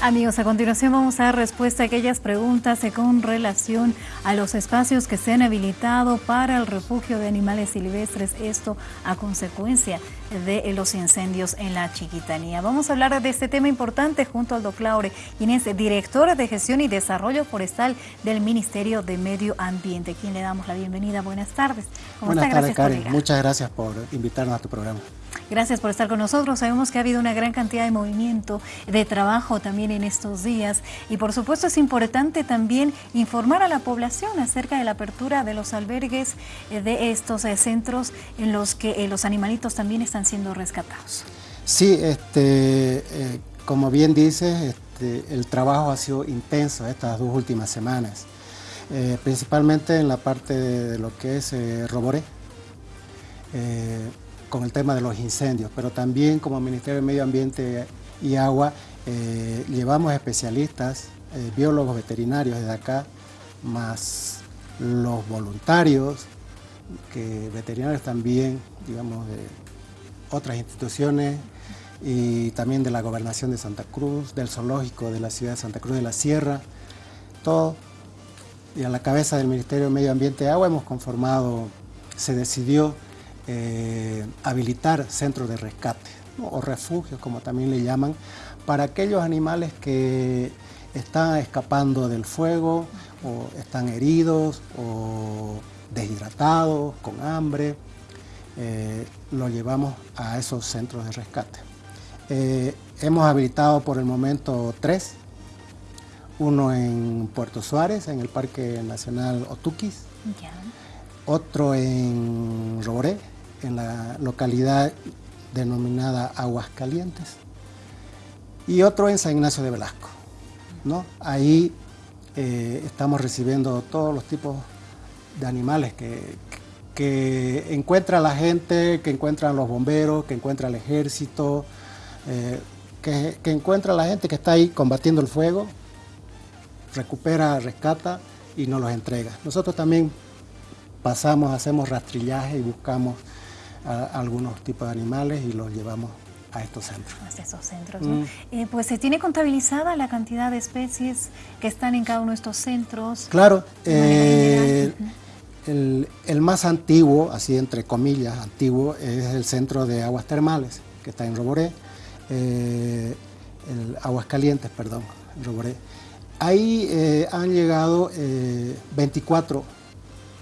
Amigos, a continuación vamos a dar respuesta a aquellas preguntas con relación a los espacios que se han habilitado para el refugio de animales silvestres, esto a consecuencia de los incendios en la Chiquitanía. Vamos a hablar de este tema importante junto al doctor Laure Inés, directora de Gestión y Desarrollo Forestal del Ministerio de Medio Ambiente, quien le damos la bienvenida. Buenas tardes. Buenas tardes, Karen. Muchas gracias por invitarnos a tu programa. Gracias por estar con nosotros. Sabemos que ha habido una gran cantidad de movimiento, de trabajo también en estos días y por supuesto es importante también informar a la población acerca de la apertura de los albergues eh, de estos eh, centros en los que eh, los animalitos también están siendo rescatados. Sí, este, como bien dices, este, el trabajo ha sido intenso estas dos últimas semanas, principalmente en la parte de, lo que es Roboré con el tema de los incendios, pero también como Ministerio de Medio Ambiente y Agua eh, llevamos especialistas, eh, biólogos veterinarios desde acá, más los voluntarios, que veterinarios también, digamos, de otras instituciones y también de la Gobernación de Santa Cruz, del Zoológico de la ciudad de Santa Cruz de la Sierra, todo. Y a la cabeza del Ministerio de Medio Ambiente y Agua hemos conformado, se decidió eh, habilitar centros de rescate o refugios, como también le llaman, para aquellos animales que están escapando del fuego o están heridos o deshidratados, con hambre, eh, lo llevamos a esos centros de rescate. Eh, hemos habilitado por el momento tres, uno en Puerto Suárez, en el Parque Nacional Otuquis, otro en Roboré, en la localidad denominada Aguascalientes, y otro en San Ignacio de Velasco. ¿no? Ahí eh, estamos recibiendo todos los tipos de animales que, que, encuentra la gente, que encuentran los bomberos, que encuentra el ejército, eh, que, que, encuentra la gente que está ahí combatiendo el fuego, recupera, rescata y nos los entrega. Nosotros también pasamos, hacemos rastrillaje y buscamos algunos tipos de animales y los llevamos a estos centros. A estos centros, mm. eh, pues se tiene contabilizada la cantidad de especies que están en cada uno de estos centros. Claro, eh, el, el, más antiguo, así entre comillas, antiguo, es el centro de aguas termales, que está en Roboré, eh, el Aguas Calientes, perdón, Roboré. Ahí han llegado 24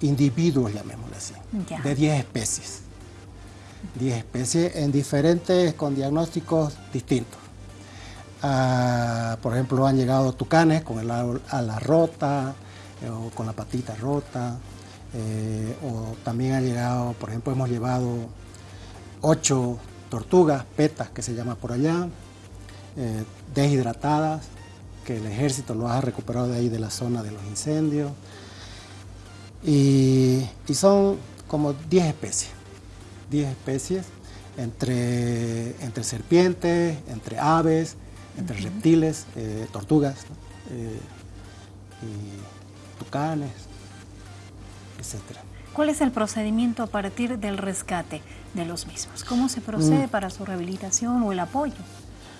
individuos, llamémosle así, de 10 especies. 10 especies en diferentes, con diagnósticos distintos. Ah, por ejemplo, han llegado tucanes con el ala rota eh, o con la patita rota, eh, o también ha llegado, por ejemplo, hemos llevado ocho tortugas, petas que se llama por allá, eh, deshidratadas, que el ejército lo ha recuperado de ahí de la zona de los incendios, y son como 10 especies. 10 especies, entre, entre serpientes, entre aves, entre reptiles, eh, tortugas, eh, y tucanes, etc. ¿Cuál es el procedimiento a partir del rescate de los mismos? ¿Cómo se procede mm. para su rehabilitación o el apoyo?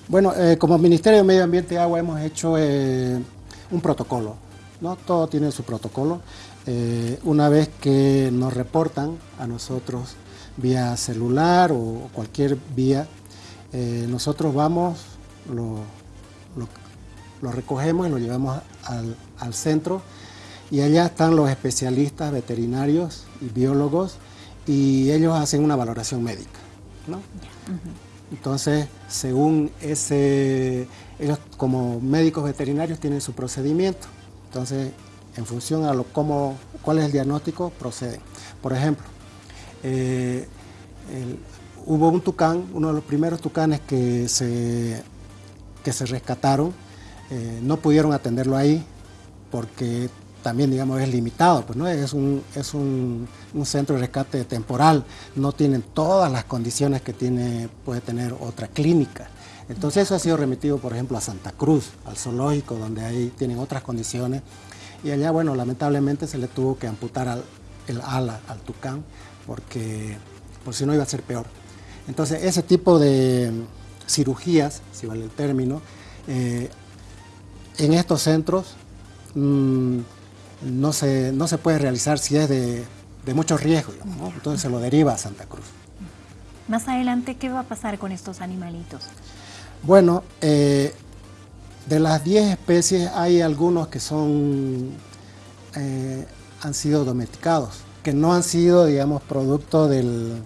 Bueno, eh, como Ministerio de Medio Ambiente y Agua hemos hecho un protocolo, ¿no? Todo tiene su protocolo. una vez que nos reportan a nosotros vía celular o cualquier vía, eh, nosotros vamos, lo, lo, recogemos y lo llevamos al, al, centro y allá están los especialistas veterinarios y biólogos y ellos hacen una valoración médica. ¿no? Entonces, según ese, ellos como médicos veterinarios tienen su procedimiento. Entonces, en función a lo, cómo, cuál es el diagnóstico, proceden. Por ejemplo, eh, hubo un tucán, uno de los primeros tucanes que se, que se rescataron, eh, no pudieron atenderlo ahí porque también digamos es limitado, pues no es un, es un, centro de rescate temporal, no tienen todas las condiciones que tiene, puede tener otra clínica. Entonces eso ha sido remitido por ejemplo a Santa Cruz, al zoológico, donde ahí tienen otras condiciones. Y allá bueno lamentablemente se le tuvo que amputar al, el ala al tucán porque por si no iba a ser peor. Entonces, ese tipo de cirugías, si vale el término, eh, en estos centros mm, no, se, no se puede realizar si es de, de mucho riesgo, entonces se lo deriva a Santa Cruz. Más adelante, ¿qué va a pasar con estos animalitos? Bueno, eh, de las 10 especies hay algunos que son, eh, han sido domesticados, que no han sido, digamos, producto del,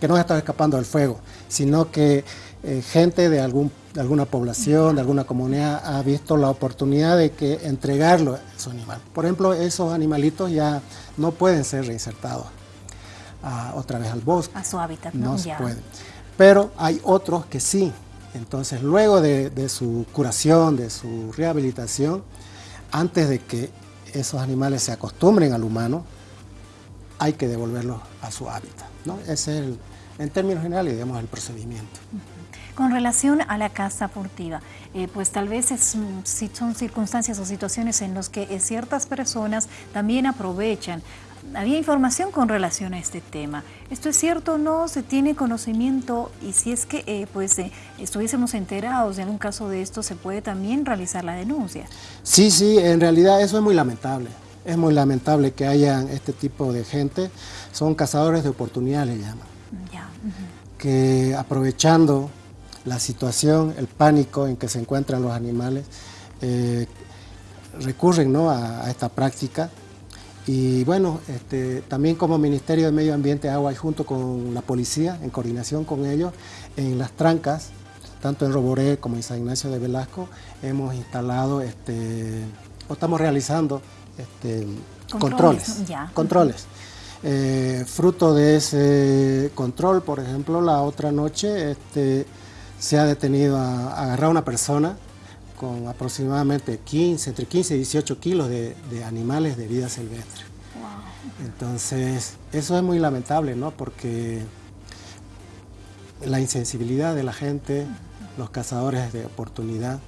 que no han estado escapando del fuego, sino que eh, gente de, algún, de alguna población, de alguna comunidad ha visto la oportunidad de que entregarlo a su animal. Por ejemplo, esos animalitos ya no pueden ser reinsertados otra vez al bosque. A su hábitat, ¿no? No se puede. Pero hay otros que sí. Entonces, luego de, de su curación, de su rehabilitación, antes de que esos animales se acostumbren al humano, hay que devolverlos a su hábitat. ¿no? Es, el, en términos generales, digamos, el procedimiento. Con relación a la casa furtiva, eh, pues tal vez es, si son circunstancias o situaciones en las que eh, ciertas personas también aprovechan. Había información con relación a este tema. ¿Esto es cierto o no? ¿Se tiene conocimiento? Y si es que eh, pues estuviésemos enterados de algún caso de esto, ¿se puede también realizar la denuncia? Sí, sí, en realidad eso es muy lamentable. Es muy lamentable que haya este tipo de gente. Son cazadores de oportunidades, le llaman. Que aprovechando la situación, el pánico en que se encuentran los animales, eh, recurren ¿no? a, esta práctica. Y bueno, este, también como Ministerio de Medio Ambiente, Agua y junto con la policía, en coordinación con ellos, en las trancas, tanto en Roboré como en San Ignacio de Velasco, hemos instalado, este, o estamos realizando este, controles. Controles. Eh, fruto de ese control, por ejemplo, la otra noche este, se ha detenido a, agarrar a una persona con aproximadamente 15, entre 15 y 18 kilos de, animales de vida silvestre. Entonces, eso es muy lamentable, ¿no? Porque la insensibilidad de la gente, los cazadores de oportunidad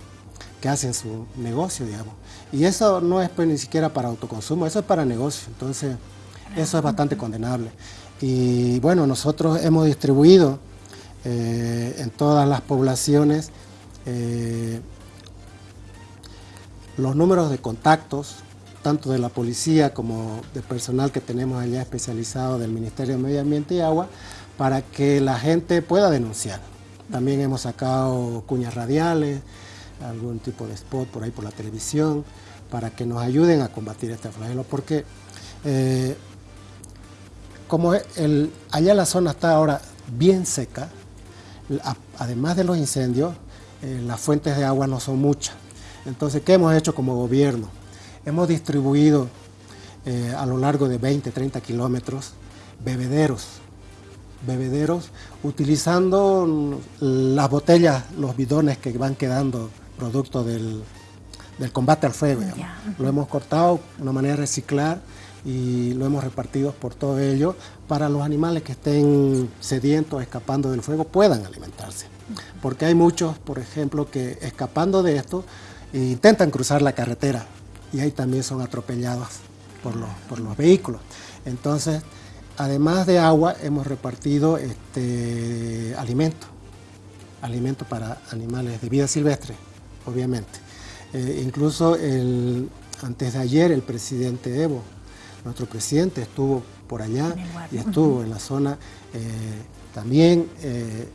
que hacen su negocio, digamos. Y eso no es pues ni siquiera para autoconsumo, eso es para negocio. Entonces, eso es bastante condenable. Y bueno, nosotros hemos distribuido eh, en todas las poblaciones eh, los números de contactos, tanto de la policía como de personal que tenemos allá especializado del Ministerio de Medio Ambiente y Agua, para que la gente pueda denunciar. También hemos sacado cuñas radiales, algún tipo de spot por ahí por la televisión, para que nos ayuden a combatir este flagelo, porque eh, como allá la zona está ahora bien seca, además de los incendios, eh, las fuentes de agua no son muchas. Entonces, ¿qué hemos hecho como gobierno? Hemos distribuido eh, a lo largo de 20, 30 kilómetros bebederos, bebederos utilizando las botellas, los bidones que van quedando producto del, combate al fuego. Lo hemos cortado de una manera de reciclar y lo hemos repartido por todo ello para los animales que estén sedientos, escapando del fuego, puedan alimentarse. Porque hay muchos, por ejemplo, que escapando de esto intentan cruzar la carretera y ahí también son atropellados por los, por los vehículos. Entonces, además de agua, hemos repartido este, alimento, alimento para animales de vida silvestre, obviamente. Eh, incluso el, antes de ayer el presidente Evo nuestro presidente estuvo por allá y estuvo en la zona eh, también eh,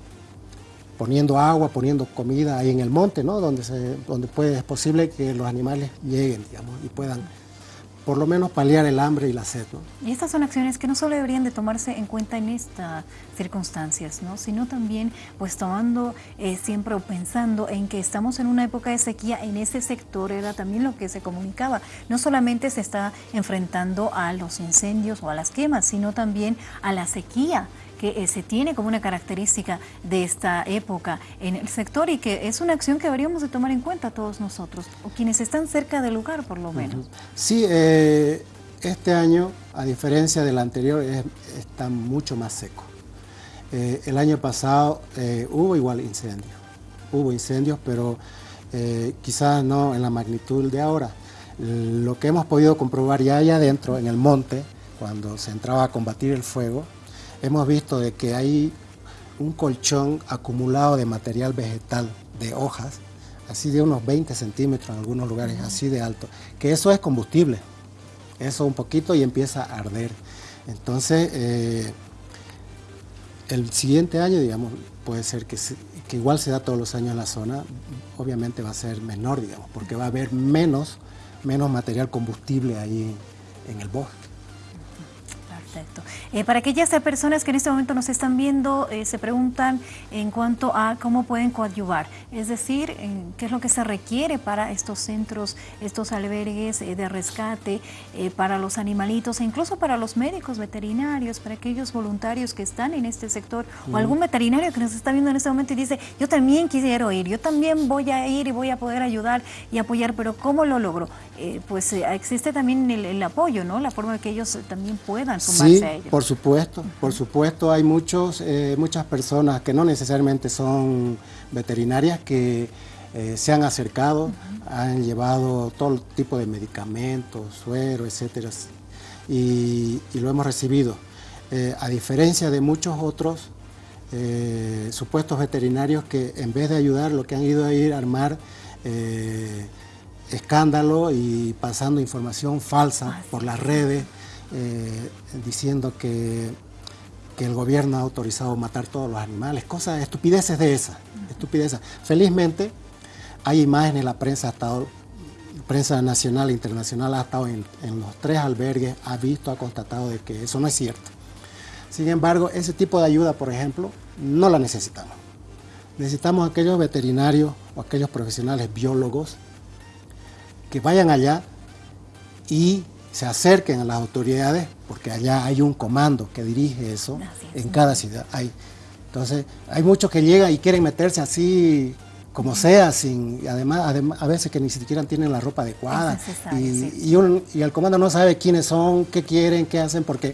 poniendo agua, poniendo comida ahí en el monte, ¿no? donde, se, donde puede, es posible que los animales lleguen digamos, y puedan por lo menos paliar el hambre y la sed. Y estas son acciones que no solo deberían de tomarse en cuenta en estas circunstancias, ¿no? sino también pues tomando eh, siempre o pensando en que estamos en una época de sequía, en ese sector era también lo que se comunicaba. No solamente se está enfrentando a los incendios o a las quemas, sino también a la sequía que eh, se tiene como una característica de esta época en el sector y que es una acción que deberíamos de tomar en cuenta todos nosotros, o quienes están cerca del lugar por lo menos. Sí, eh, este año, a diferencia del anterior, está mucho más seco. Eh, el año pasado hubo igual incendios, hubo incendios, pero quizás no en la magnitud de ahora. Lo que hemos podido comprobar ya allá adentro, en el monte, cuando se entraba a combatir el fuego, hemos visto de que hay un colchón acumulado de material vegetal, de hojas, así de unos 20 centímetros en algunos lugares, así de alto, que eso es combustible, eso un poquito y empieza a arder. Entonces, eh, el siguiente año, digamos, puede ser que, que, igual se da todos los años en la zona, obviamente va a ser menor, digamos, porque va a haber menos, menos material combustible ahí en el bosque. Perfecto. Eh, para aquellas personas que en este momento nos están viendo, eh, se preguntan en cuanto a cómo pueden coadyuvar, es decir, qué es lo que se requiere para estos centros, estos albergues eh, de rescate, para los animalitos e incluso para los médicos veterinarios, para aquellos voluntarios que están en este sector o algún veterinario que nos está viendo en este momento y dice, yo también quisiera ir, yo también voy a ir y voy a poder ayudar y apoyar, pero ¿cómo lo logro? pues existe también el, apoyo, ¿no? La forma de que ellos también puedan sumar sí, por supuesto, por supuesto hay muchos, eh, muchas personas que no necesariamente son veterinarias que eh, se han acercado, han llevado todo tipo de medicamentos, suero, etcétera, y, lo hemos recibido. Eh, a diferencia de muchos otros supuestos veterinarios que en vez de ayudar lo que han ido a ir a armar escándalo y pasando información falsa ah, por las redes, eh, diciendo que, que, el gobierno ha autorizado matar todos los animales, cosas, estupideces de esas, estupideces. Felizmente hay imágenes, la prensa ha estado, prensa nacional e internacional ha estado en, los tres albergues, ha visto, ha constatado de que eso no es cierto. Sin embargo, ese tipo de ayuda, por ejemplo, no la necesitamos. Necesitamos aquellos veterinarios o aquellos profesionales biólogos que vayan allá y se acerquen a las autoridades, porque allá hay un comando que dirige eso en cada ciudad. Hay, entonces, hay muchos que llegan y quieren meterse así como sea, sin, además, a veces que ni siquiera tienen la ropa adecuada. Y, y, el comando no sabe quiénes son, qué quieren, qué hacen, porque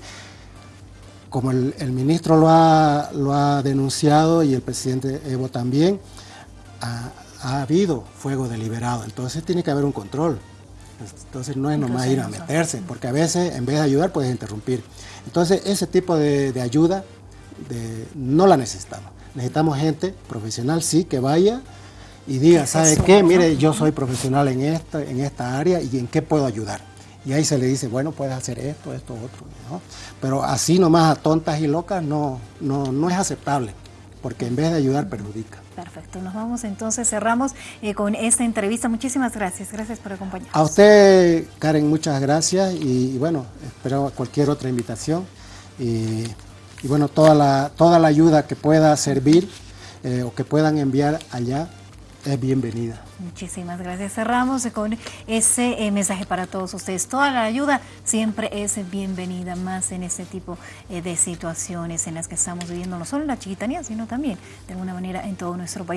como el, ministro lo ha, lo ha denunciado y el presidente Evo también, ha, ha habido fuego deliberado, entonces tiene que haber un control. Entonces no es nomás ir a meterse, porque a veces en vez de ayudar puedes interrumpir. Entonces ese tipo de, ayuda no la necesitamos. Necesitamos gente profesional, sí, que vaya y diga, ¿sabe qué? Mire, yo soy profesional en esta, en esta área y en qué puedo ayudar. Y ahí se le dice, bueno, puedes hacer esto, esto, otro. Pero así nomás a tontas y locas no, no, no es aceptable porque en vez de ayudar perjudica. Perfecto, nos vamos entonces, cerramos eh, con esta entrevista. Muchísimas gracias, gracias por acompañarnos. A usted, Karen, muchas gracias y, bueno, espero cualquier otra invitación y, bueno, toda la, toda la ayuda que pueda servir eh, o que puedan enviar allá es bienvenida. Muchísimas gracias. Cerramos con ese eh, mensaje para todos ustedes. Toda la ayuda siempre es bienvenida, más en este tipo eh, de situaciones en las que estamos viviendo, no solo en la chiquitanía, sino también de alguna manera en todo nuestro país.